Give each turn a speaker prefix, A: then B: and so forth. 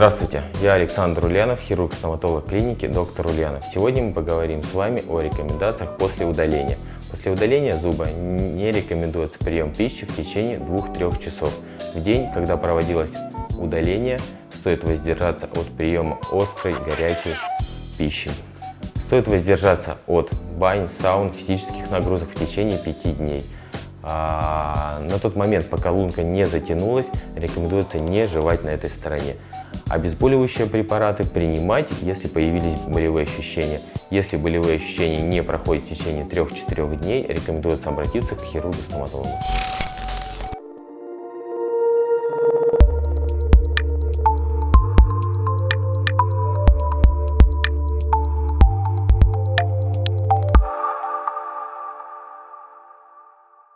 A: Здравствуйте, я Александр Ульянов, хирург-стоматолог клиники «Доктор Ульянов». Сегодня мы поговорим с вами о рекомендациях после удаления. После удаления зуба не рекомендуется прием пищи в течение 2-3 часов. В день, когда проводилось удаление, стоит воздержаться от приема острой, горячей пищи. Стоит воздержаться от бань, саун, физических нагрузок в течение 5 дней. А, на тот момент, пока лунка не затянулась, рекомендуется не жевать на этой стороне. Обезболивающие препараты принимать, если появились болевые ощущения. Если болевые ощущения не проходят в течение 3-4 дней, рекомендуется обратиться к хирургу-стоматологу.